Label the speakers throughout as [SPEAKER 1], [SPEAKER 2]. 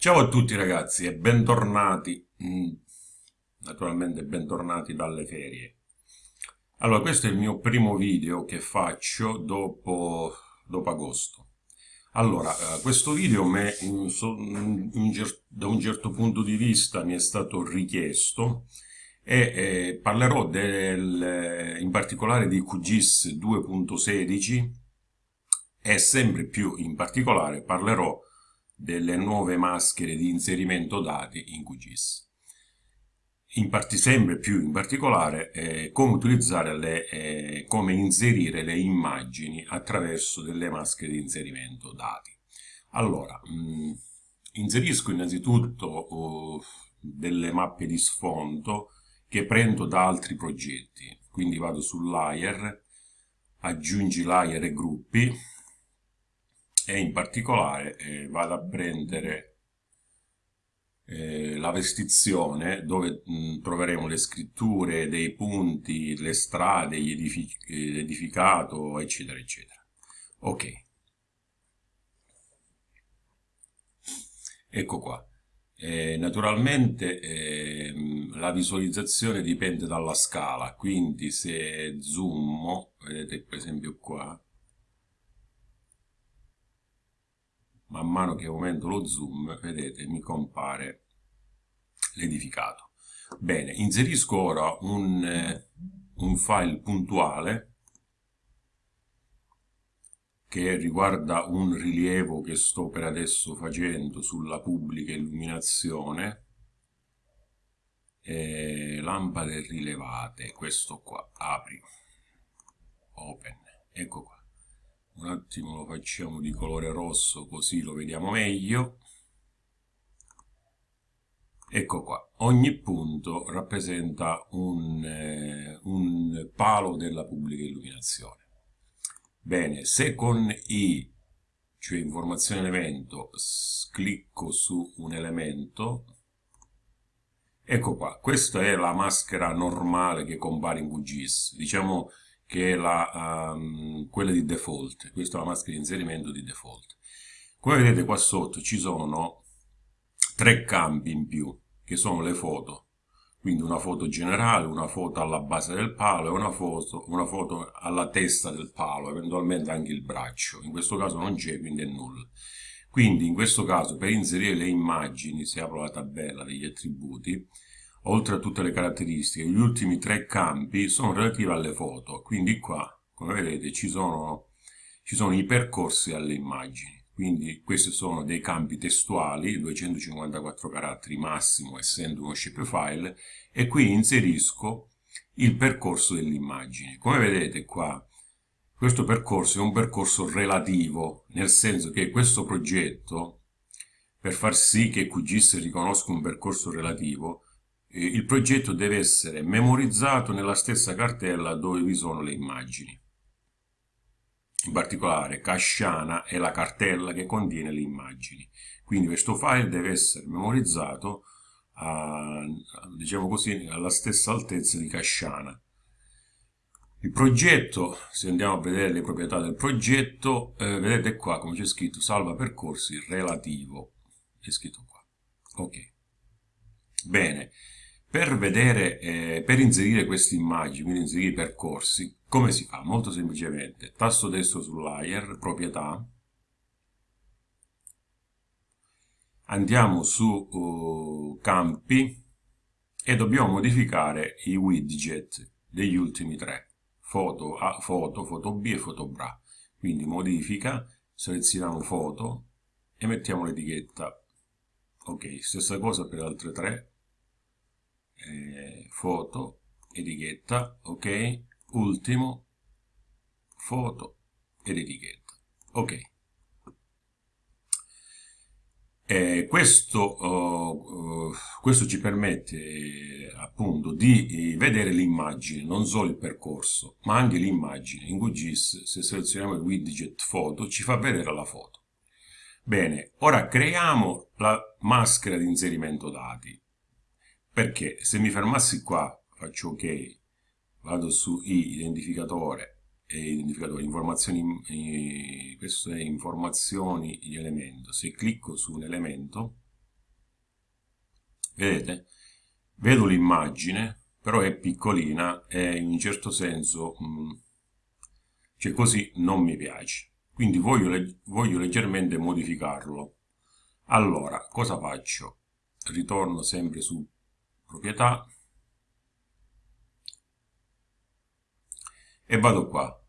[SPEAKER 1] Ciao a tutti ragazzi e bentornati, mm, naturalmente bentornati dalle ferie. Allora, questo è il mio primo video che faccio dopo, dopo agosto. Allora, eh, questo video me, in, in, da un certo punto di vista mi è stato richiesto e eh, parlerò del, in particolare di QGIS 2.16 e sempre più in particolare parlerò delle nuove maschere di inserimento dati in QGIS. In sempre più in particolare eh, come utilizzare le, eh, come inserire le immagini attraverso delle maschere di inserimento dati. Allora, mh, mm, inserisco innanzitutto oh, delle mappe di sfondo che prendo da altri progetti, quindi vado sul layer, aggiungi layer e gruppi, e in particolare eh, vado a prendere eh, la vestizione dove mh, troveremo le scritture dei punti, le strade, l'edificato, eccetera, eccetera. Ok. Ecco qua. Eh, naturalmente eh, la visualizzazione dipende dalla scala, quindi se zoom, vedete per esempio qua, man mano che aumento lo zoom, vedete, mi compare l'edificato. Bene, inserisco ora un, eh, un file puntuale che riguarda un rilievo che sto per adesso facendo sulla pubblica illuminazione eh, lampade rilevate questo qua apri open ecco qua un attimo lo facciamo di colore rosso così lo vediamo meglio. Ecco qua. Ogni punto rappresenta un, eh, un palo della pubblica illuminazione. Bene se con i cioè informazione elemento clicco su un elemento ecco qua. Questa è la maschera normale che compare in QGIS diciamo che è la, um, quella di default. Questa è la maschera di inserimento di default. Come vedete qua sotto ci sono tre campi in più, che sono le foto. Quindi una foto generale, una foto alla base del palo e una foto, una foto alla testa del palo, eventualmente anche il braccio. In questo caso non c'è, quindi è nulla. Quindi in questo caso per inserire le immagini, se apro la tabella degli attributi, oltre a tutte le caratteristiche, gli ultimi tre campi sono relativi alle foto, quindi qua, come vedete, ci sono, ci sono i percorsi alle immagini. Quindi questi sono dei campi testuali, 254 caratteri massimo essendo uno shapefile, e qui inserisco il percorso dell'immagine. Come vedete qua, questo percorso è un percorso relativo, nel senso che questo progetto, per far sì che QGIS riconosca un percorso relativo, il progetto deve essere memorizzato nella stessa cartella dove vi sono le immagini. In particolare Casciana è la cartella che contiene le immagini. Quindi questo file deve essere memorizzato a, diciamo così, alla stessa altezza di Casciana. Il progetto, se andiamo a vedere le proprietà del progetto, eh, vedete qua come c'è scritto salva percorsi relativo. È scritto qua. Ok. Bene. Per vedere, eh, per inserire queste immagini, quindi inserire i percorsi, come si fa? Molto semplicemente, tasto destro sul layer, proprietà, andiamo su uh, campi e dobbiamo modificare i widget degli ultimi tre, foto A, foto, foto B e foto BRA. Quindi modifica, selezioniamo foto e mettiamo l'etichetta. Ok, stessa cosa per le altre tre, eh, foto, etichetta, ok, ultimo, foto ed etichetta, ok. Eh, questo, uh, uh, questo, ci permette eh, appunto di vedere l'immagine, non solo il percorso, ma anche l'immagine. In QGIS, se selezioniamo il widget foto, ci fa vedere la foto. Bene, ora creiamo la maschera di inserimento dati perché se mi fermassi qua faccio ok vado su i identificatore e identificatore informazioni eh, questo è informazioni di elemento se clicco su un elemento vedete? Vedo l'immagine, però è piccolina e in un certo senso, mm, cioè così non mi piace. Quindi voglio, voglio leggermente modificarlo. Allora, cosa faccio? Ritorno sempre su proprietà. E vado qua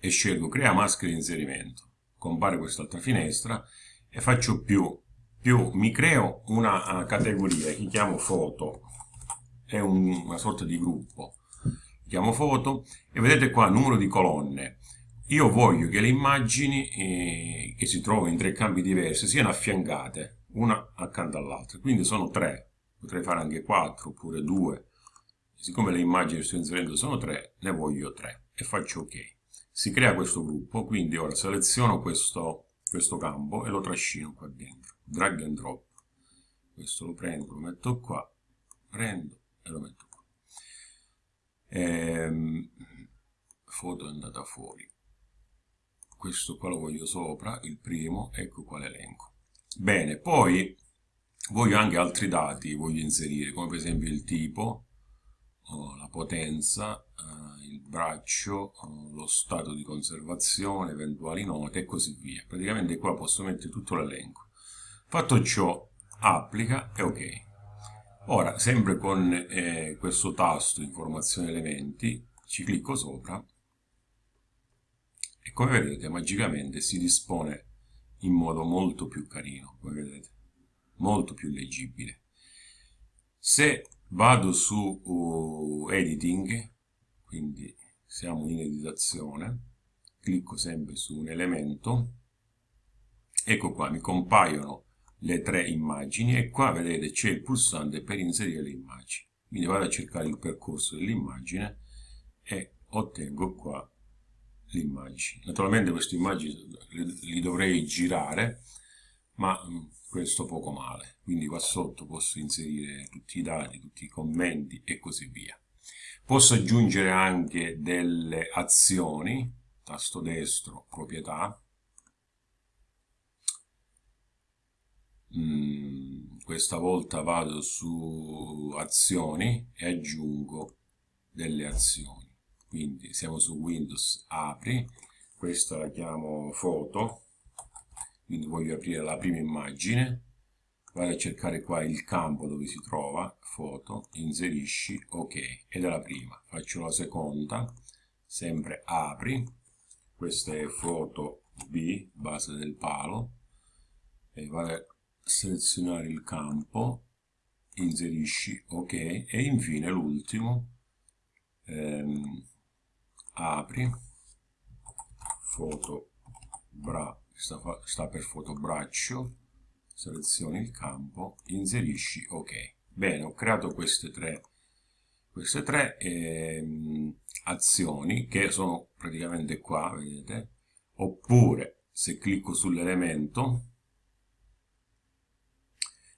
[SPEAKER 1] e scelgo crea maschera di inserimento. Compare quest'altra finestra e faccio più più mi creo una categoria che chiamo foto. È un, una sorta di gruppo. Chiamo foto e vedete qua numero di colonne. Io voglio che le immagini eh, che si trovano in tre campi diversi siano affiancate una accanto all'altra. Quindi sono tre potrei fare anche quattro oppure due siccome le immagini che sto inserendo sono tre, ne voglio tre e faccio ok. Si crea questo gruppo, quindi ora seleziono questo, questo campo e lo trascino qua dentro, drag and drop. Questo lo prendo, lo metto qua, prendo e lo metto qua. Ehm, foto è andata fuori. Questo qua lo voglio sopra, il primo, ecco qua l'elenco. Bene, poi voglio anche altri dati, voglio inserire, come per esempio il tipo, la potenza, eh, il braccio, eh, lo stato di conservazione, eventuali note e così via. Praticamente qua posso mettere tutto l'elenco. Fatto ciò, applica e ok. Ora, sempre con eh, questo tasto informazione elementi, ci clicco sopra e come vedete magicamente si dispone in modo molto più carino, come vedete, molto più leggibile. Se vado su uh, editing quindi siamo in editazione clicco sempre su un elemento ecco qua mi compaiono le tre immagini e qua vedete c'è il pulsante per inserire le immagini quindi vado a cercare il percorso dell'immagine e ottengo qua l'immagine naturalmente queste immagini li dovrei girare ma mm, questo poco male. Quindi qua sotto posso inserire tutti i dati, tutti i commenti e così via. Posso aggiungere anche delle azioni, tasto destro, proprietà, mm, questa volta vado su azioni e aggiungo delle azioni. Quindi siamo su Windows, apri, questa la chiamo foto, quindi voglio aprire la prima immagine. Vado a cercare qua il campo dove si trova foto inserisci ok ed è la prima. Faccio la seconda sempre apri. Questa è foto B base del palo. E vado a selezionare il campo inserisci ok e infine l'ultimo ehm, apri. Foto bra sta, sta per fotobraccio, selezioni il campo, inserisci ok. Bene, ho creato queste tre, queste tre ehm, azioni che sono praticamente qua, vedete, oppure se clicco sull'elemento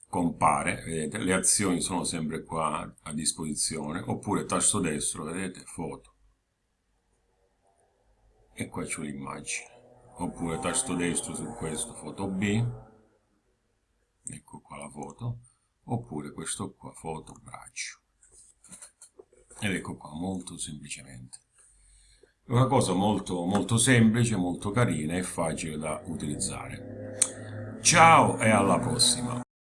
[SPEAKER 1] compare, vedete, le azioni sono sempre qua a disposizione, oppure tasto destro, vedete, foto. E qua c'è l'immagine oppure tasto destro su questo foto B. Ecco qua la foto. Oppure questo qua foto braccio. Ed ecco qua molto semplicemente. È una cosa molto molto semplice molto carina e facile da utilizzare. Ciao e alla prossima